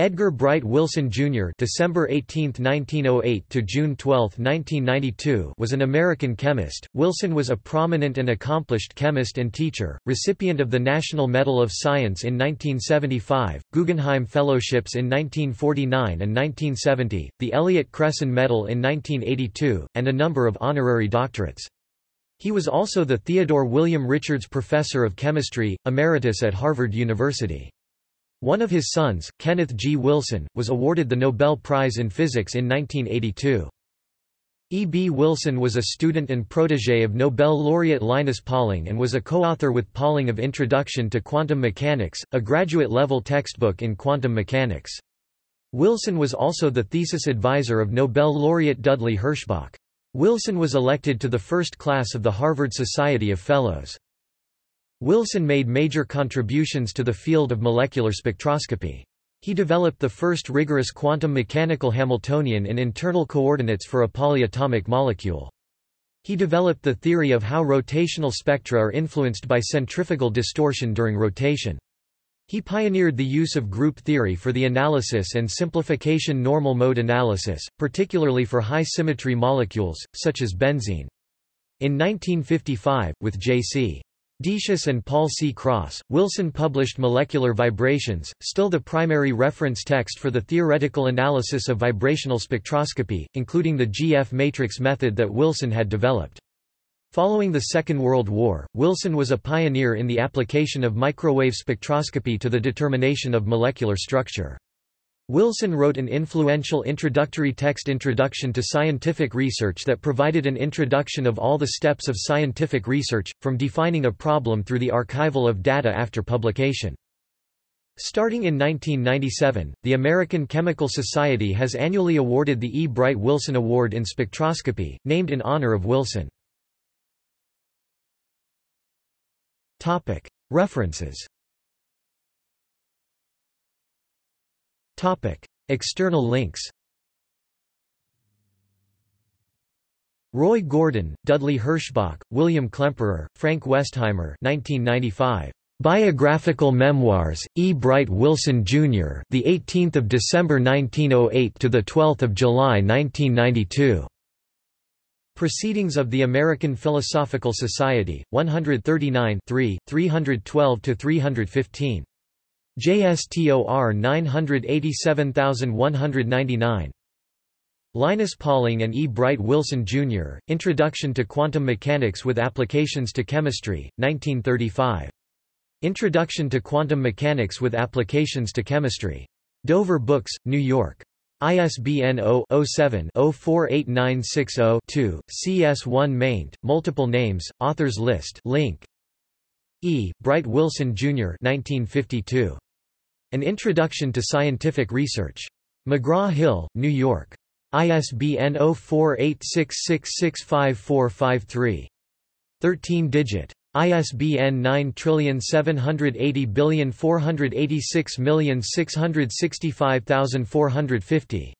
Edgar Bright Wilson Jr. (December 18, 1908 to June 12, 1992) was an American chemist. Wilson was a prominent and accomplished chemist and teacher, recipient of the National Medal of Science in 1975, Guggenheim Fellowships in 1949 and 1970, the Elliott Cresson Medal in 1982, and a number of honorary doctorates. He was also the Theodore William Richards Professor of Chemistry, Emeritus at Harvard University. One of his sons, Kenneth G. Wilson, was awarded the Nobel Prize in Physics in 1982. E. B. Wilson was a student and protégé of Nobel laureate Linus Pauling and was a co-author with Pauling of Introduction to Quantum Mechanics, a graduate-level textbook in quantum mechanics. Wilson was also the thesis advisor of Nobel laureate Dudley Herschbach. Wilson was elected to the first class of the Harvard Society of Fellows. Wilson made major contributions to the field of molecular spectroscopy. He developed the first rigorous quantum mechanical Hamiltonian in internal coordinates for a polyatomic molecule. He developed the theory of how rotational spectra are influenced by centrifugal distortion during rotation. He pioneered the use of group theory for the analysis and simplification normal mode analysis, particularly for high-symmetry molecules, such as benzene. In 1955, with J.C. Decius and Paul C. Cross, Wilson published Molecular Vibrations, still the primary reference text for the theoretical analysis of vibrational spectroscopy, including the GF matrix method that Wilson had developed. Following the Second World War, Wilson was a pioneer in the application of microwave spectroscopy to the determination of molecular structure. Wilson wrote an influential introductory text Introduction to Scientific Research that provided an introduction of all the steps of scientific research, from defining a problem through the archival of data after publication. Starting in 1997, the American Chemical Society has annually awarded the E. Bright Wilson Award in Spectroscopy, named in honor of Wilson. References External links Roy Gordon, Dudley Herschbach, William Klemperer, Frank Westheimer 1995. Biographical Memoirs, E. Bright Wilson, Jr. The 18th of December 1908 to the 12th of July 1992. Proceedings of the American Philosophical Society, 139 312 to 315. JSTOR 987199. Linus Pauling and E. Bright Wilson, Jr., Introduction to Quantum Mechanics with Applications to Chemistry, 1935. Introduction to Quantum Mechanics with Applications to Chemistry. Dover Books, New York. ISBN 0-07-048960-2, CS1 maint, multiple names, authors list link. E. Bright Wilson, Jr. 1952. An Introduction to Scientific Research. McGraw-Hill, New York. ISBN 0486665453. 13-digit. ISBN 9780486665450.